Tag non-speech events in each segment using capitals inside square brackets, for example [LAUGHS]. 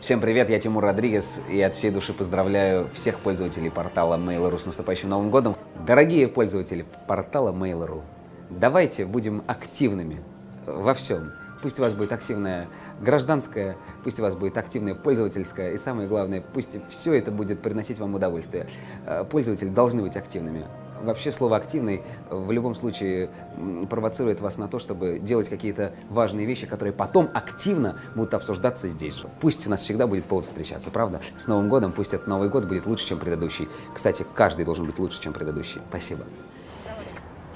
Всем привет, я Тимур Родригес, и от всей души поздравляю всех пользователей портала Mail.ru с наступающим Новым годом. Дорогие пользователи портала Mail.ru, давайте будем активными во всем. Пусть у вас будет активная гражданская, пусть у вас будет активная пользовательская, и самое главное, пусть все это будет приносить вам удовольствие. Э, пользователи должны быть активными. Вообще слово «активный» в любом случае провоцирует вас на то, чтобы делать какие-то важные вещи, которые потом активно будут обсуждаться здесь же. Пусть у нас всегда будет повод встречаться, правда? С Новым годом, пусть этот Новый год будет лучше, чем предыдущий. Кстати, каждый должен быть лучше, чем предыдущий. Спасибо.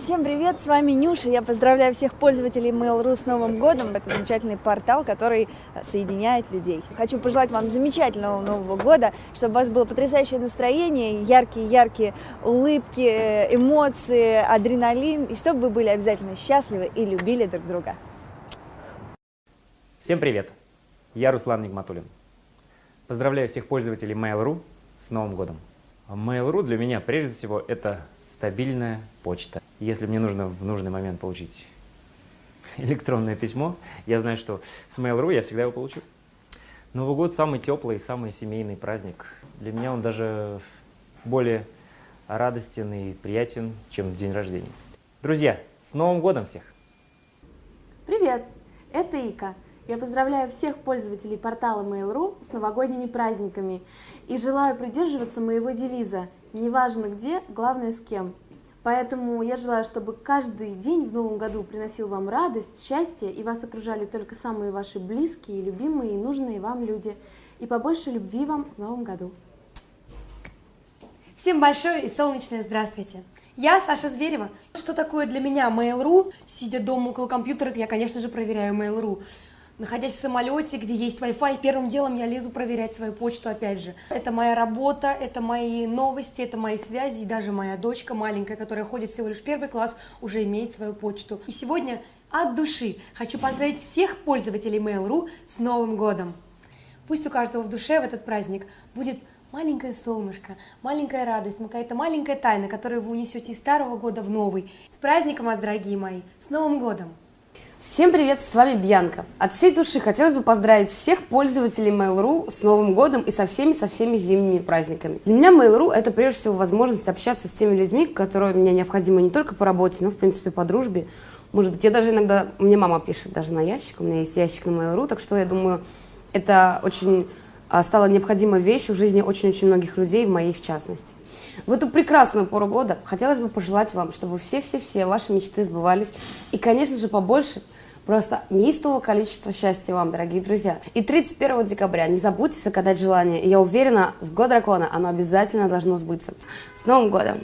Всем привет, с вами Нюша. Я поздравляю всех пользователей Mail.ru с Новым годом. Это замечательный портал, который соединяет людей. Хочу пожелать вам замечательного Нового года, чтобы у вас было потрясающее настроение, яркие-яркие улыбки, э, эмоции, адреналин, и чтобы вы были обязательно счастливы и любили друг друга. Всем привет! Я Руслан Нигматуллин. Поздравляю всех пользователей Mail.ru с Новым годом. Mail.ru для меня прежде всего это стабильная почта. Если мне нужно в нужный момент получить [LAUGHS] электронное письмо, я знаю, что с Mail.ru я всегда его получу. Новый год самый теплый, самый семейный праздник. Для меня он даже более радостен и приятен, чем день рождения. Друзья, с Новым годом всех! Привет! Это Ика. Я поздравляю всех пользователей портала Mail.ru с новогодними праздниками и желаю придерживаться моего девиза «Неважно где, главное с кем». Поэтому я желаю, чтобы каждый день в новом году приносил вам радость, счастье, и вас окружали только самые ваши близкие, любимые и нужные вам люди. И побольше любви вам в новом году. Всем большое и солнечное здравствуйте! Я Саша Зверева. Что такое для меня Mail.ru? Сидя дома около компьютера, я, конечно же, проверяю Mail.ru. Находясь в самолете, где есть Wi-Fi, первым делом я лезу проверять свою почту опять же. Это моя работа, это мои новости, это мои связи, и даже моя дочка маленькая, которая ходит всего лишь первый класс, уже имеет свою почту. И сегодня от души хочу поздравить всех пользователей Mail.ru с Новым годом! Пусть у каждого в душе в этот праздник будет маленькое солнышко, маленькая радость, какая-то маленькая тайна, которую вы унесете из старого года в новый. С праздником вас, дорогие мои! С Новым годом! Всем привет, с вами Бьянка. От всей души хотелось бы поздравить всех пользователей Mail.ru с Новым годом и со всеми, со всеми зимними праздниками. Для меня Mail.ru это прежде всего возможность общаться с теми людьми, которые мне необходимы не только по работе, но в принципе по дружбе. Может быть, я даже иногда, мне мама пишет даже на ящик, у меня есть ящик на Mail.ru, так что я думаю, это очень стала необходимой вещью в жизни очень-очень многих людей, в моей в частности. В эту прекрасную пору года хотелось бы пожелать вам, чтобы все-все-все ваши мечты сбывались. И, конечно же, побольше Просто неистового количества счастья вам, дорогие друзья. И 31 декабря не забудьте загадать желание. Я уверена, в год дракона оно обязательно должно сбыться. С Новым годом!